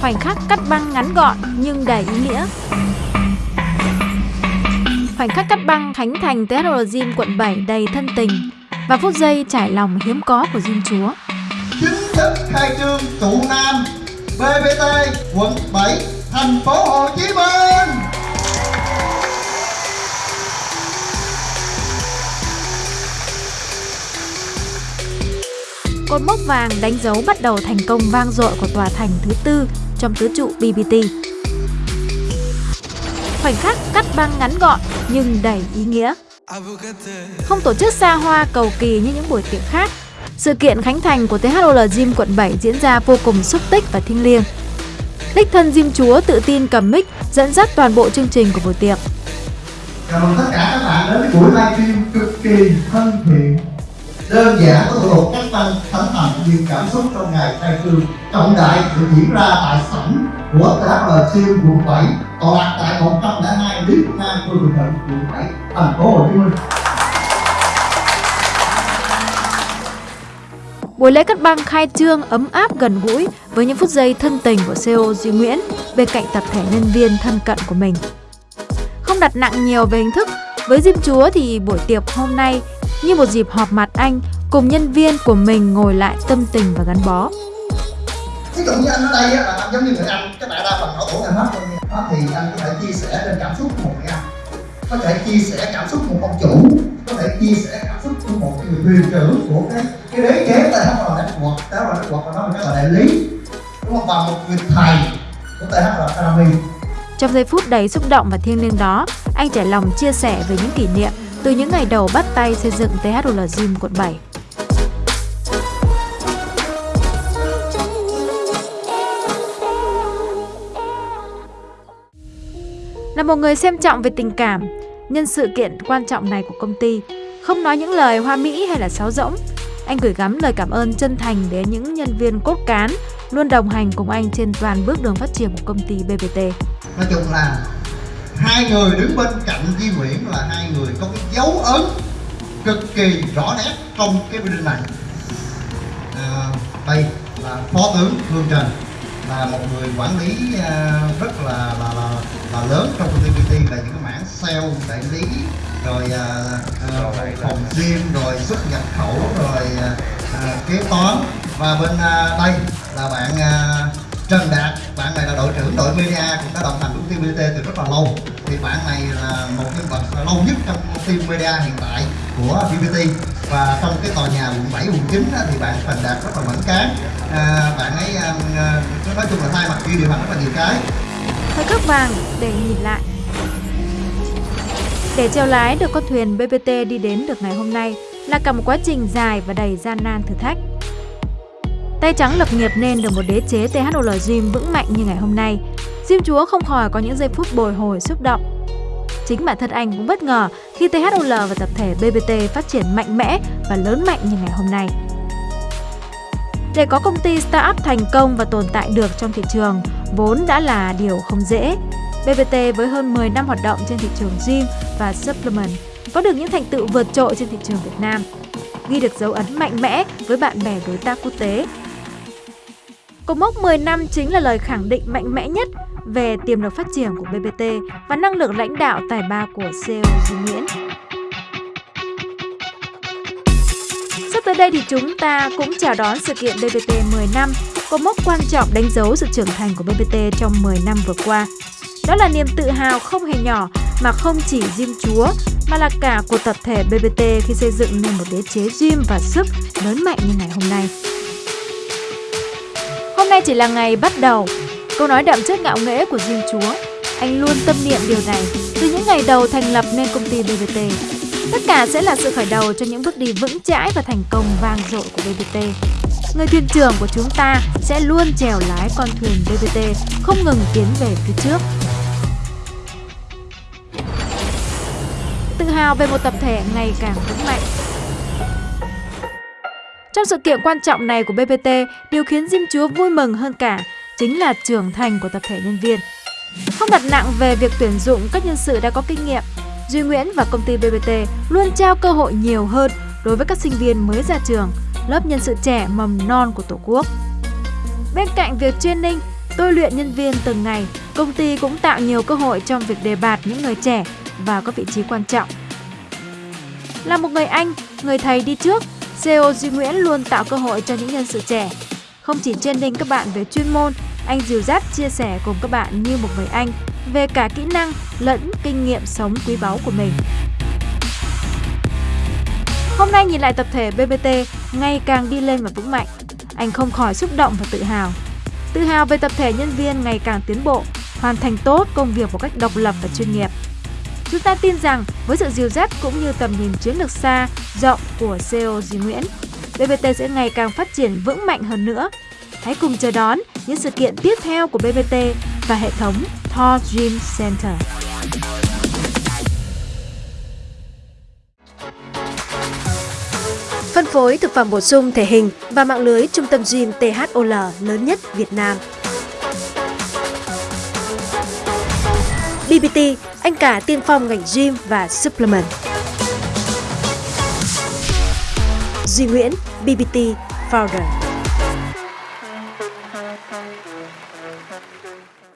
khoảnh khắc cắt băng ngắn gọn nhưng đầy ý nghĩa. Khoảnh khắc cắt băng khánh thành THL Gym quận 7 đầy thân tình và phút giây trải lòng hiếm có của Diêm Chúa. Chính thức khai trương trụ Nam BBT quận 7 thành phố Hồ Chí Minh. Cột mốc vàng đánh dấu bắt đầu thành công vang dội của tòa thành thứ tư trong tứ trụ BBT. Khoảnh khắc cắt băng ngắn gọn nhưng đầy ý nghĩa. Không tổ chức xa hoa cầu kỳ như những buổi tiệc khác, sự kiện khánh thành của THOL Gym quận 7 diễn ra vô cùng xúc tích và thiêng liêng. Đích thân Gym Chúa tự tin cầm mic dẫn dắt toàn bộ chương trình của buổi tiệc. Chào mừng tất cả các bạn đến với buổi livestream cực kỳ thân thiện đơn giản có thủ cách văn thánh thành nhiều cảm xúc trong ngày khai trương. Trọng đại được diễn ra tại sảnh của THL Siêu quận 7 tọa lạc tại 102 Lý Nam Phương Bình Thạnh quận 7 thành phố Hồ Chí Minh. Buổi lễ cắt băng khai trương ấm áp gần gũi với những phút giây thân tình của CEO Duy Nguyễn bên cạnh tập thể nhân viên thân cận của mình. Không đặt nặng nhiều về hình thức, với Diêm Chúa thì buổi tiệc hôm nay như một dịp họp mặt anh cùng nhân viên của mình ngồi lại tâm tình và gắn bó. Ví dụ như anh ở đây là anh giống như người anh, các bạn đa phần ở tuổi anh hết đó thì anh có thể chia sẻ trên cảm xúc của một người anh có thể chia sẻ cảm xúc của một ông chủ có thể chia sẻ cảm xúc của một người thuyền trưởng của cái cái đế chế THL Network THL Network và nó là cái là đại lý đúng không? Và một người thầy của THL Academy trong giây phút đầy xúc động và thiêng liêng đó, anh trải lòng chia sẻ về những kỷ niệm từ những ngày đầu bắt tay xây dựng THL Gym quận 7. Là một người xem trọng về tình cảm, nhân sự kiện quan trọng này của công ty, không nói những lời hoa mỹ hay là sáo rỗng, anh gửi gắm lời cảm ơn chân thành đến những nhân viên cốt cán luôn đồng hành cùng anh trên toàn bước đường phát triển của công ty BBT. Nói chung là hai người đứng bên cạnh Di Nguyễn ấn cực kỳ rõ nét trong cái building này. À, đây là phó tướng Hương Trần là một người quản lý à, rất là là, là là lớn trong công ty BT là những cái mảng sale đại lý rồi à, phòng gym rồi xuất nhập khẩu rồi à, kế toán. Và bên à, đây là bạn à, Trần Đạt, bạn này là đội trưởng đội media cũng đã đồng hành ty BT từ rất là lâu. Thì bạn này là một vật lâu nhất trong phim media hiện tại của VPT và trong cái tòa nhà quận 7, quận 9 thì bạn Trần Đạt rất là mẫn cán à, bạn ấy à, à, nói chung là thay mặt kia điều hành rất là nhiều cái. Thời khắc vàng để nhìn lại. Để treo lái được con thuyền BPT đi đến được ngày hôm nay là cả một quá trình dài và đầy gian nan thử thách. Tay trắng lập nghiệp nên được một đế chế THOL Gym vững mạnh như ngày hôm nay. Gym Chúa không khỏi có những giây phút bồi hồi xúc động. Chính bản thân anh cũng bất ngờ khi THOL và tập thể BBT phát triển mạnh mẽ và lớn mạnh như ngày hôm nay. Để có công ty startup thành công và tồn tại được trong thị trường vốn đã là điều không dễ. BBT với hơn 10 năm hoạt động trên thị trường gym và supplement có được những thành tựu vượt trội trên thị trường Việt Nam, ghi được dấu ấn mạnh mẽ với bạn bè đối tác quốc tế Cột mốc 10 năm chính là lời khẳng định mạnh mẽ nhất về tiềm lực phát triển của BBT và năng lực lãnh đạo tài ba của CEO Duy Nguyễn. Sắp tới đây thì chúng ta cũng chào đón sự kiện BBT 10 năm, cột mốc quan trọng đánh dấu sự trưởng thành của BBT trong 10 năm vừa qua. Đó là niềm tự hào không hề nhỏ mà không chỉ Diêm Chúa mà là cả của tập thể BBT khi xây dựng nên một đế chế gym và sức lớn mạnh như ngày hôm nay Hôm nay chỉ là ngày bắt đầu. Câu nói đậm chất ngạo nghễ của Diêm Chúa. Anh luôn tâm niệm điều này từ những ngày đầu thành lập nên công ty BBT. Tất cả sẽ là sự khởi đầu cho những bước đi vững chãi và thành công vang dội của BBT. Người thuyền trưởng của chúng ta sẽ luôn chèo lái con thuyền BBT không ngừng tiến về phía trước. Tự hào về một tập thể ngày càng vững mạnh. Trong sự kiện quan trọng này của BBT, điều khiến Diêm Chúa vui mừng hơn cả chính là trưởng thành của tập thể nhân viên. Không đặt nặng về việc tuyển dụng các nhân sự đã có kinh nghiệm, Duy Nguyễn và công ty BBT luôn trao cơ hội nhiều hơn đối với các sinh viên mới ra trường, lớp nhân sự trẻ mầm non của Tổ quốc. Bên cạnh việc training, tôi luyện nhân viên từng ngày, công ty cũng tạo nhiều cơ hội trong việc đề bạt những người trẻ và có vị trí quan trọng. Là một người anh, người thầy đi trước, CEO Duy Nguyễn luôn tạo cơ hội cho những nhân sự trẻ. Không chỉ training các bạn về chuyên môn, anh dìu dắt chia sẻ cùng các bạn như một người anh về cả kỹ năng lẫn kinh nghiệm sống quý báu của mình. Hôm nay nhìn lại tập thể BBT ngày càng đi lên và vững mạnh, anh không khỏi xúc động và tự hào. Tự hào về tập thể nhân viên ngày càng tiến bộ, hoàn thành tốt công việc một cách độc lập và chuyên nghiệp. Chúng ta tin rằng với sự dìu dắt cũng như tầm nhìn chiến lược xa, rộng của CEO Duy Nguyễn, BBT sẽ ngày càng phát triển vững mạnh hơn nữa. Hãy cùng chờ đón những sự kiện tiếp theo của BBT và hệ thống Thor Gym Center. Phân phối thực phẩm bổ sung thể hình và mạng lưới trung tâm gym THOL lớn nhất Việt Nam. BBT, anh cả tiên phong ngành gym và supplement. Duy Nguyễn, BBT Founder.